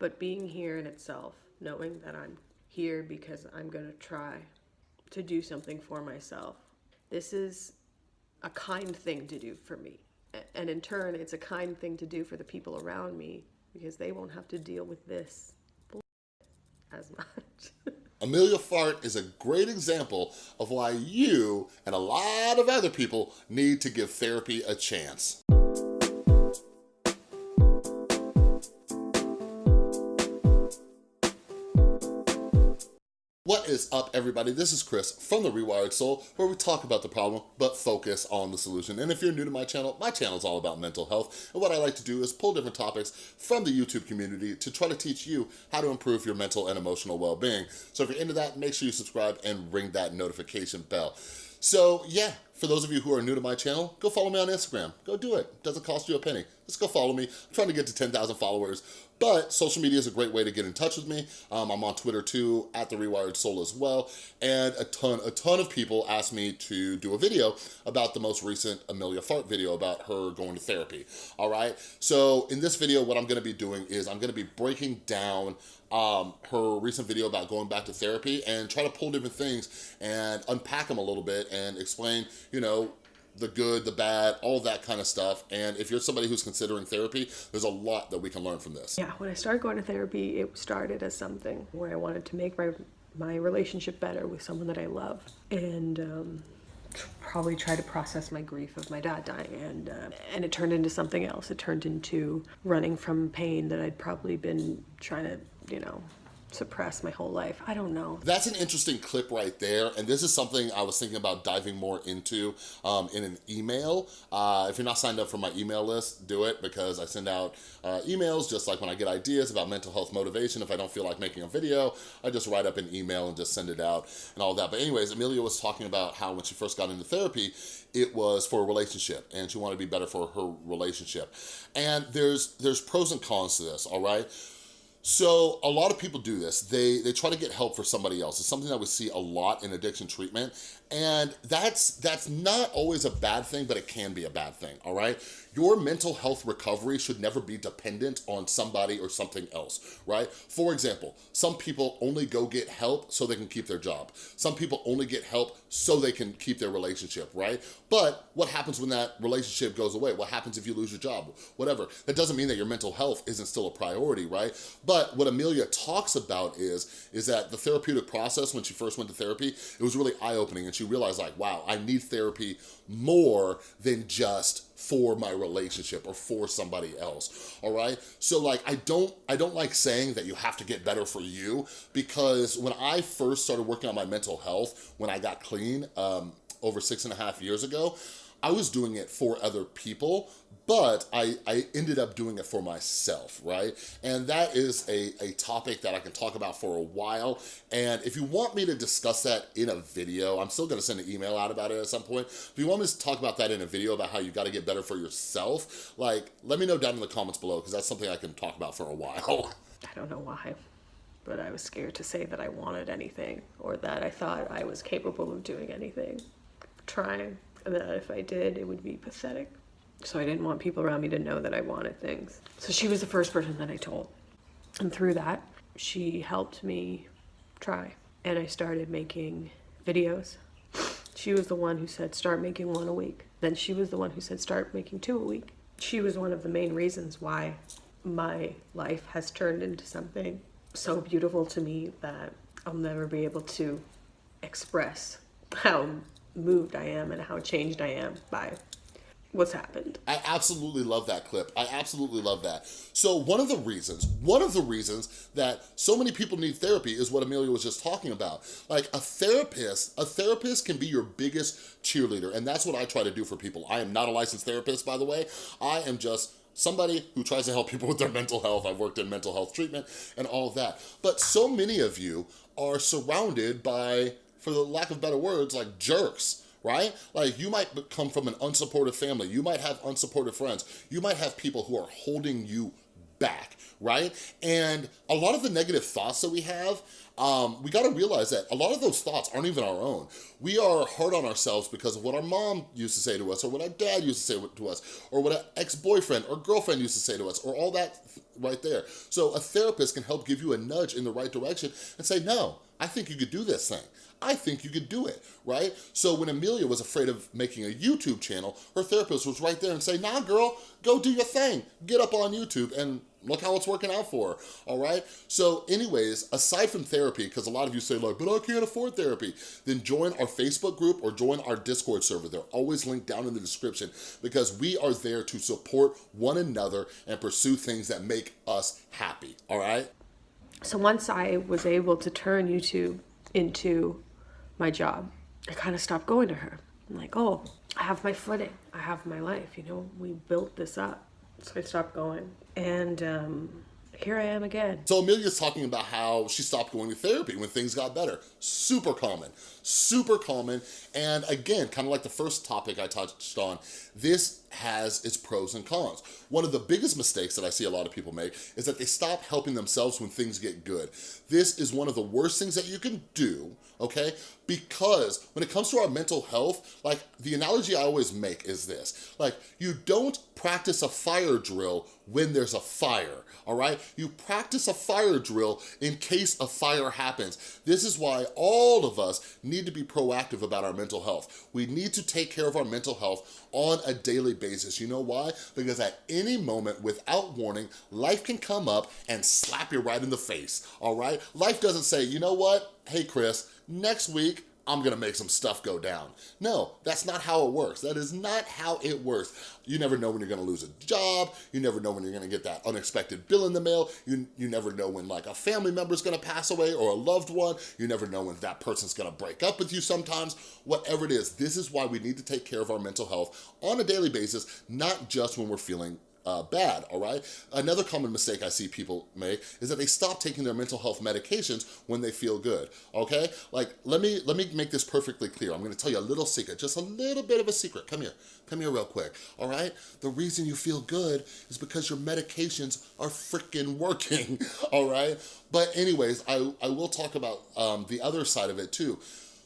But being here in itself, knowing that I'm here because I'm going to try to do something for myself, this is a kind thing to do for me. And in turn, it's a kind thing to do for the people around me because they won't have to deal with this as much. Emilia Fart is a great example of why you and a lot of other people need to give therapy a chance. What is up, everybody? This is Chris from The Rewired Soul, where we talk about the problem, but focus on the solution. And if you're new to my channel, my channel is all about mental health. And what I like to do is pull different topics from the YouTube community to try to teach you how to improve your mental and emotional well-being. So if you're into that, make sure you subscribe and ring that notification bell. So yeah, for those of you who are new to my channel, go follow me on Instagram. Go do it. Doesn't cost you a penny. Just go follow me. I'm trying to get to 10,000 followers. But social media is a great way to get in touch with me. Um, I'm on Twitter too, at The Rewired Soul as well. And a ton, a ton of people asked me to do a video about the most recent Emilia Fart video about her going to therapy, all right? So in this video, what I'm gonna be doing is I'm gonna be breaking down um, her recent video about going back to therapy and try to pull different things and unpack them a little bit and explain, you know, the good, the bad, all that kind of stuff. And if you're somebody who's considering therapy, there's a lot that we can learn from this. Yeah, when I started going to therapy, it started as something where I wanted to make my my relationship better with someone that I love, and um, probably try to process my grief of my dad dying. And uh, and it turned into something else. It turned into running from pain that I'd probably been trying to, you know, suppress my whole life. I don't know. That's an interesting clip right there. And this is something I was thinking about diving more into um, in an email. Uh, if you're not signed up for my email list, do it because I send out uh, emails just like when I get ideas about mental health motivation. If I don't feel like making a video, I just write up an email and just send it out and all that. But anyways, Emilia was talking about how when she first got into therapy, it was for a relationship and she wanted to be better for her relationship. And there's, there's pros and cons to this, all right? So a lot of people do this. They, they try to get help for somebody else. It's something that we see a lot in addiction treatment. And that's, that's not always a bad thing, but it can be a bad thing, all right? Your mental health recovery should never be dependent on somebody or something else, right? For example, some people only go get help so they can keep their job. Some people only get help so they can keep their relationship, right? But what happens when that relationship goes away? What happens if you lose your job? Whatever. That doesn't mean that your mental health isn't still a priority, right? But what Emilia talks about is, is that the therapeutic process when she first went to therapy, it was really eye-opening and she realized like, wow, I need therapy more than just for my relationship or for somebody else, all right? So like, I don't, I don't like saying that you have to get better for you because when I first started working on my mental health, when I got clean um, over six and a half years ago, I was doing it for other people, but I, I ended up doing it for myself, right? And that is a, a topic that I can talk about for a while. And if you want me to discuss that in a video, I'm still gonna send an email out about it at some point. If you want me to talk about that in a video about how you gotta get better for yourself, like, let me know down in the comments below because that's something I can talk about for a while. I don't know why, but I was scared to say that I wanted anything or that I thought I was capable of doing anything, trying, and that if I did, it would be pathetic. So I didn't want people around me to know that I wanted things. So she was the first person that I told. And through that, she helped me try. And I started making videos. She was the one who said, start making one a week. Then she was the one who said, start making two a week. She was one of the main reasons why my life has turned into something so beautiful to me that I'll never be able to express how moved I am and how changed I am by what's happened. I absolutely love that clip. I absolutely love that. So one of the reasons, one of the reasons that so many people need therapy is what Emilia was just talking about. Like a therapist, a therapist can be your biggest cheerleader. And that's what I try to do for people. I am not a licensed therapist, by the way. I am just somebody who tries to help people with their mental health. I've worked in mental health treatment and all that. But so many of you are surrounded by, for the lack of better words, like jerks right? Like you might come from an unsupportive family. You might have unsupportive friends. You might have people who are holding you back, right? And a lot of the negative thoughts that we have, um, we gotta realize that a lot of those thoughts aren't even our own. We are hard on ourselves because of what our mom used to say to us, or what our dad used to say to us, or what an ex-boyfriend or girlfriend used to say to us, or all that right there. So a therapist can help give you a nudge in the right direction and say, no, I think you could do this thing. I think you could do it, right? So when Emilia was afraid of making a YouTube channel, her therapist was right there and say, nah, girl, go do your thing. Get up on YouTube and look how it's working out for her, all right? So anyways, aside from therapy, because a lot of you say like, but I can't afford therapy, then join our Facebook group or join our Discord server. They're always linked down in the description because we are there to support one another and pursue things that make us happy, all right? So once I was able to turn YouTube into my job, I kind of stopped going to her. I'm like, oh, I have my footing. I have my life. You know, we built this up. So I stopped going. And um, here I am again. So Emilia's talking about how she stopped going to therapy when things got better. Super common, super common. And again, kind of like the first topic I touched on, this has its pros and cons. One of the biggest mistakes that I see a lot of people make is that they stop helping themselves when things get good. This is one of the worst things that you can do, okay? Because when it comes to our mental health, like the analogy I always make is this, like you don't practice a fire drill when there's a fire, all right? You practice a fire drill in case a fire happens. This is why all of us need to be proactive about our mental health. We need to take care of our mental health on a daily basis. You know why? Because at any moment, without warning, life can come up and slap you right in the face, all right? Life doesn't say, you know what? Hey, Chris, next week, I'm gonna make some stuff go down. No, that's not how it works. That is not how it works. You never know when you're gonna lose a job. You never know when you're gonna get that unexpected bill in the mail. You, you never know when like a family member's gonna pass away or a loved one. You never know when that person's gonna break up with you sometimes. Whatever it is, this is why we need to take care of our mental health on a daily basis, not just when we're feeling uh, bad, all right? Another common mistake I see people make is that they stop taking their mental health medications when they feel good, okay? Like, let me, let me make this perfectly clear. I'm gonna tell you a little secret, just a little bit of a secret. Come here, come here real quick, all right? The reason you feel good is because your medications are freaking working, all right? But anyways, I, I will talk about um, the other side of it too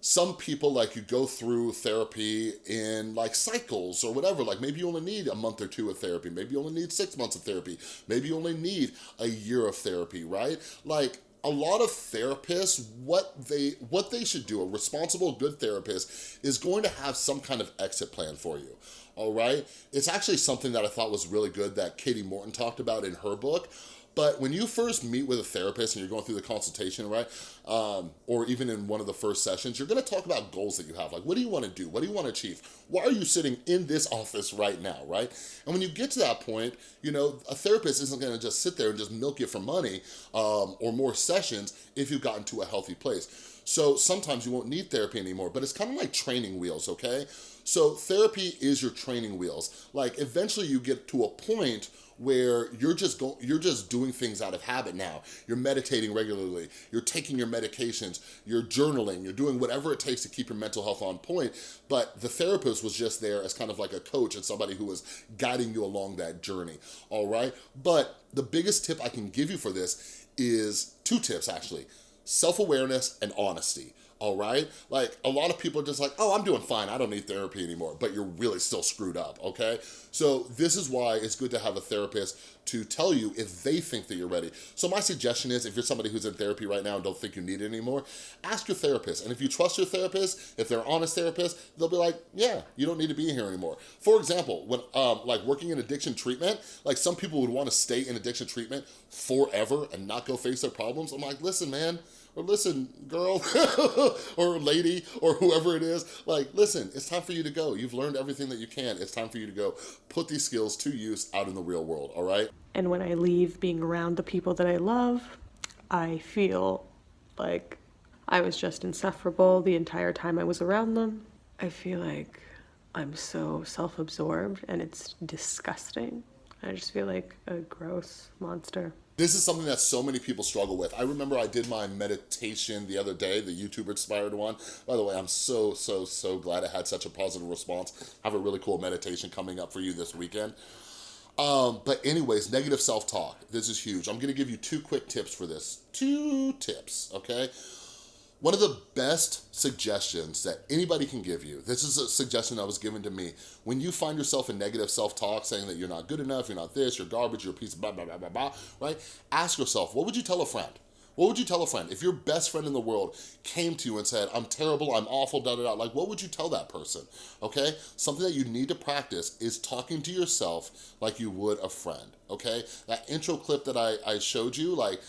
some people like you go through therapy in like cycles or whatever. Like maybe you only need a month or two of therapy. Maybe you only need six months of therapy. Maybe you only need a year of therapy right? Like a lot of therapists what they what they should do a responsible good therapist is going to have some kind of exit plan for you all right? It's actually something that i thought was really good that Kati Morton talked about in her book but when you first meet with a therapist and you're going through the consultation, right? Um, or even in one of the first sessions, you're gonna talk about goals that you have. Like, what do you wanna do? What do you wanna achieve? Why are you sitting in this office right now, right? And when you get to that point, you know, a therapist isn't gonna just sit there and just milk you for money um, or more sessions if you've gotten to a healthy place. So sometimes you won't need therapy anymore, but it's kind of like training wheels, okay? So therapy is your training wheels. Like eventually you get to a point where you're just go you're just doing things out of habit now. You're meditating regularly, you're taking your medications, you're journaling, you're doing whatever it takes to keep your mental health on point, but the therapist was just there as kind of like a coach and somebody who was guiding you along that journey, all right? But the biggest tip I can give you for this is two tips actually, self-awareness and honesty all right? Like, a lot of people are just like, oh, I'm doing fine, I don't need therapy anymore, but you're really still screwed up, okay? So this is why it's good to have a therapist to tell you if they think that you're ready. So my suggestion is, if you're somebody who's in therapy right now and don't think you need it anymore, ask your therapist. And if you trust your therapist, if they're honest therapist, they'll be like, yeah, you don't need to be here anymore. For example, when um, like working in addiction treatment, like some people would wanna stay in addiction treatment forever and not go face their problems. I'm like, listen, man, or listen, girl, or lady, or whoever it is, like, listen, it's time for you to go. You've learned everything that you can. It's time for you to go. Put these skills to use out in the real world, all right? And when I leave being around the people that I love, I feel like I was just insufferable the entire time I was around them. I feel like I'm so self-absorbed and it's disgusting. I just feel like a gross monster. This is something that so many people struggle with. I remember I did my meditation the other day, the YouTuber inspired one. By the way, I'm so, so, so glad I had such a positive response. I have a really cool meditation coming up for you this weekend. Um, but anyways, negative self-talk. This is huge. I'm gonna give you two quick tips for this. Two tips, okay? One of the best suggestions that anybody can give you, this is a suggestion that was given to me, when you find yourself in negative self-talk saying that you're not good enough, you're not this, you're garbage, you're a piece of blah, blah, blah, blah, blah, right? Ask yourself, what would you tell a friend? What would you tell a friend? If your best friend in the world came to you and said, I'm terrible, I'm awful, da da da, like what would you tell that person, okay? Something that you need to practice is talking to yourself like you would a friend, okay? That intro clip that I, I showed you, like,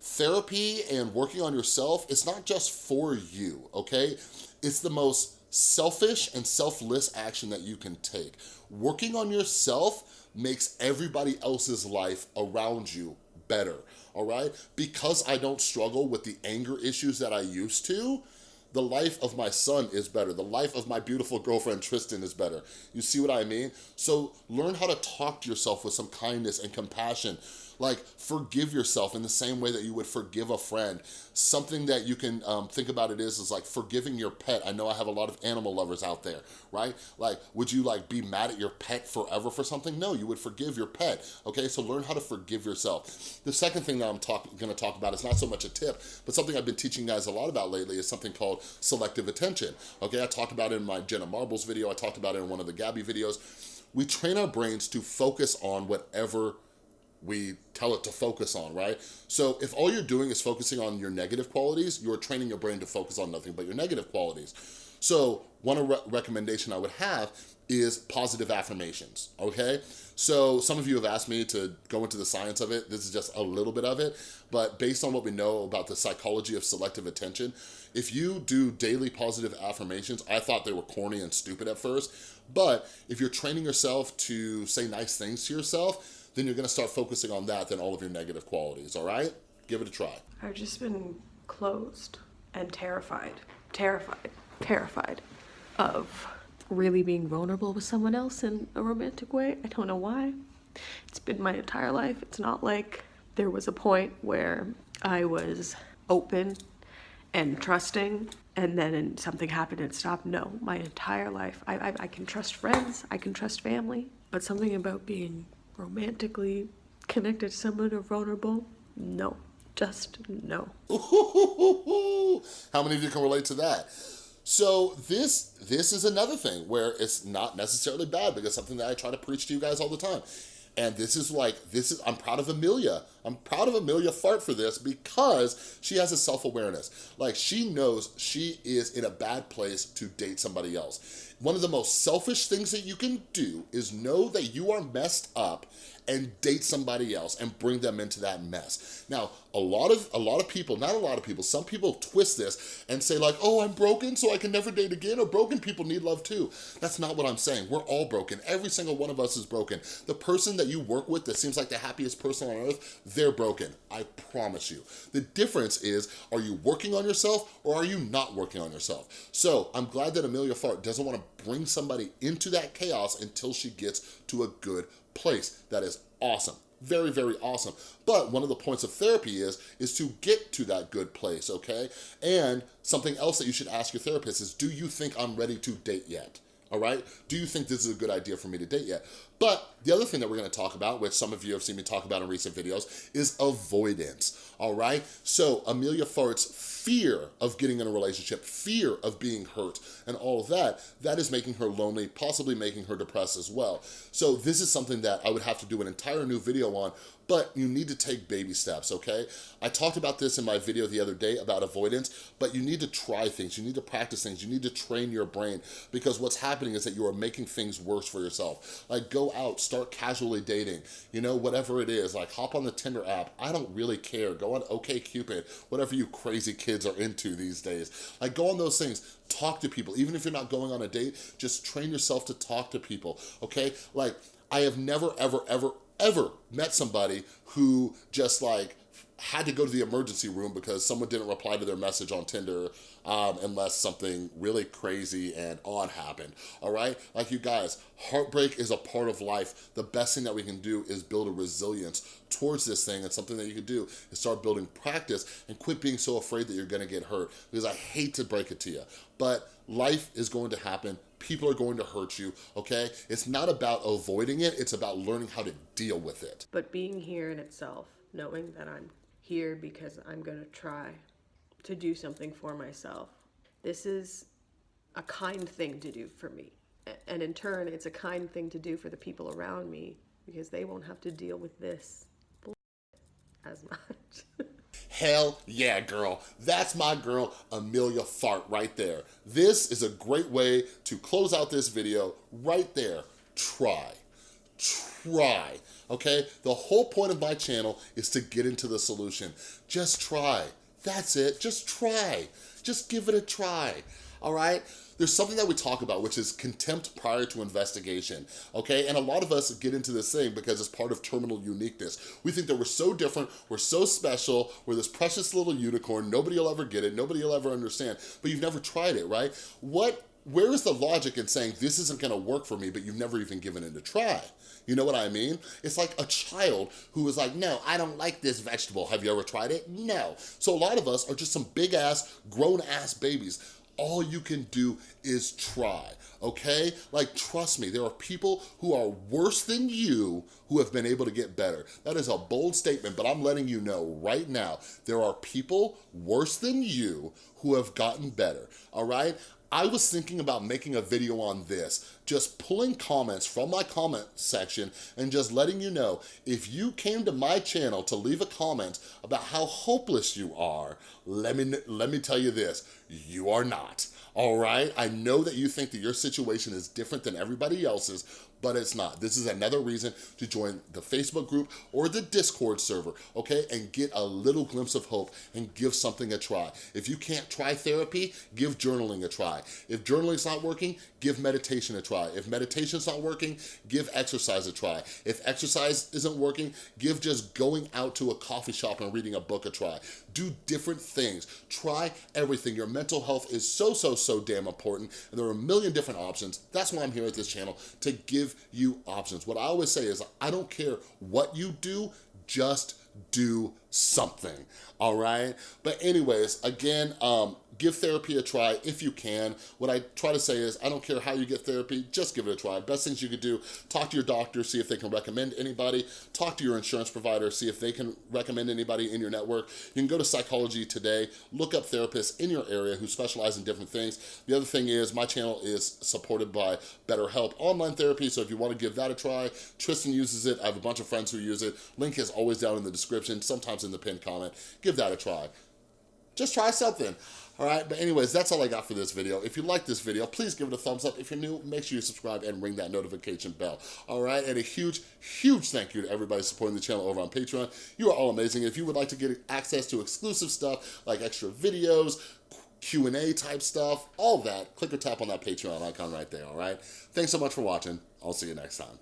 therapy and working on yourself, it's not just for you, okay? It's the most selfish and selfless action that you can take. Working on yourself makes everybody else's life around you better, all right? Because I don't struggle with the anger issues that I used to, the life of my son is better. The life of my beautiful girlfriend, Tristan, is better. You see what I mean? So learn how to talk to yourself with some kindness and compassion like forgive yourself in the same way that you would forgive a friend. Something that you can um, think about it is, is like forgiving your pet. I know I have a lot of animal lovers out there, right? Like, would you like be mad at your pet forever for something? No, you would forgive your pet, okay? So learn how to forgive yourself. The second thing that I'm talk gonna talk about is not so much a tip, but something I've been teaching guys a lot about lately is something called selective attention, okay? I talked about it in my Jenna Marbles video, I talked about it in one of the Gabby videos. We train our brains to focus on whatever we tell it to focus on, right? So if all you're doing is focusing on your negative qualities, you're training your brain to focus on nothing but your negative qualities. So one re recommendation I would have is positive affirmations, okay? So some of you have asked me to go into the science of it. This is just a little bit of it, but based on what we know about the psychology of selective attention, if you do daily positive affirmations, I thought they were corny and stupid at first, but if you're training yourself to say nice things to yourself, then you're gonna start focusing on that than all of your negative qualities, all right? Give it a try. I've just been closed and terrified, terrified, terrified of really being vulnerable with someone else in a romantic way. I don't know why. It's been my entire life. It's not like there was a point where I was open and trusting and then something happened and stopped. No, my entire life. I, I, I can trust friends, I can trust family, but something about being romantically connected to someone or vulnerable? No, just no. How many of you can relate to that? So this this is another thing where it's not necessarily bad because something that I try to preach to you guys all the time. And this is like, this is, I'm proud of Emilia. I'm proud of Emilia Fart for this because she has a self-awareness. Like she knows she is in a bad place to date somebody else. One of the most selfish things that you can do is know that you are messed up and date somebody else and bring them into that mess. Now, a lot of a lot of people, not a lot of people, some people twist this and say like, oh, I'm broken, so I can never date again, or broken people need love too. That's not what I'm saying. We're all broken. Every single one of us is broken. The person that you work with that seems like the happiest person on earth, they're broken. I promise you. The difference is, are you working on yourself or are you not working on yourself? So I'm glad that Emilia Fart doesn't want to bring somebody into that chaos until she gets to a good place. That is awesome very, very awesome. But one of the points of therapy is, is to get to that good place, okay? And something else that you should ask your therapist is, do you think I'm ready to date yet? All right? Do you think this is a good idea for me to date yet? But the other thing that we're gonna talk about, which some of you have seen me talk about in recent videos, is avoidance, all right? So Emilia Fart's fear of getting in a relationship, fear of being hurt, and all of that, that is making her lonely, possibly making her depressed as well. So this is something that I would have to do an entire new video on, but you need to take baby steps, okay? I talked about this in my video the other day about avoidance, but you need to try things, you need to practice things, you need to train your brain, because what's happening is that you are making things worse for yourself. Like go out, start casually dating, you know, whatever it is, like hop on the Tinder app, I don't really care, go on OkCupid, whatever you crazy kids are into these days. Like go on those things, talk to people, even if you're not going on a date, just train yourself to talk to people, okay? Like, I have never, ever, ever, ever met somebody who just like had to go to the emergency room because someone didn't reply to their message on Tinder um, unless something really crazy and odd happened, all right? Like you guys, heartbreak is a part of life. The best thing that we can do is build a resilience towards this thing and something that you can do is start building practice and quit being so afraid that you're gonna get hurt because I hate to break it to you, but life is going to happen people are going to hurt you, okay? It's not about avoiding it, it's about learning how to deal with it. But being here in itself, knowing that I'm here because I'm going to try to do something for myself, this is a kind thing to do for me. And in turn, it's a kind thing to do for the people around me because they won't have to deal with this as much. Hell yeah, girl. That's my girl, Emilia Fart, right there. This is a great way to close out this video right there. Try. Try. Try, okay? The whole point of my channel is to get into the solution. Just try. That's it. Just try. Just give it a try. All right? There's something that we talk about, which is contempt prior to investigation, okay? And a lot of us get into this thing because it's part of terminal uniqueness. We think that we're so different, we're so special, we're this precious little unicorn, nobody will ever get it, nobody will ever understand, but you've never tried it, right? What where is the logic in saying this isn't gonna work for me, but you've never even given it a try? You know what I mean? It's like a child who is like, no, I don't like this vegetable. Have you ever tried it? No. So a lot of us are just some big ass, grown ass babies. All you can do is try, okay? Like, trust me, there are people who are worse than you who have been able to get better. That is a bold statement, but I'm letting you know right now, there are people worse than you who have gotten better, all right? I was thinking about making a video on this, just pulling comments from my comment section and just letting you know, if you came to my channel to leave a comment about how hopeless you are, let me, let me tell you this, you are not, all right? I know that you think that your situation is different than everybody else's, but it's not. This is another reason to join the Facebook group or the Discord server, okay? And get a little glimpse of hope and give something a try. If you can't try therapy, give journaling a try. If journaling's not working, give meditation a try. If meditation's not working, give exercise a try. If exercise isn't working, give just going out to a coffee shop and reading a book a try. Do different things. Try everything. Your mental health is so, so, so damn important, and there are a million different options. That's why I'm here at this channel, to give you options. What I always say is, I don't care what you do, just do something, all right? But anyways, again, um, give therapy a try if you can. What I try to say is, I don't care how you get therapy, just give it a try. Best things you could do, talk to your doctor, see if they can recommend anybody, talk to your insurance provider, see if they can recommend anybody in your network. You can go to Psychology Today, look up therapists in your area who specialize in different things. The other thing is, my channel is supported by BetterHelp Online Therapy, so if you wanna give that a try, Tristan uses it, I have a bunch of friends who use it. Link is always down in the description, sometimes in the pinned comment. Give that a try just try something. All right, but anyways, that's all I got for this video. If you like this video, please give it a thumbs up. If you're new, make sure you subscribe and ring that notification bell. All right, and a huge, huge thank you to everybody supporting the channel over on Patreon. You are all amazing. If you would like to get access to exclusive stuff like extra videos, Q&A type stuff, all that, click or tap on that Patreon icon right there, all right? Thanks so much for watching. I'll see you next time.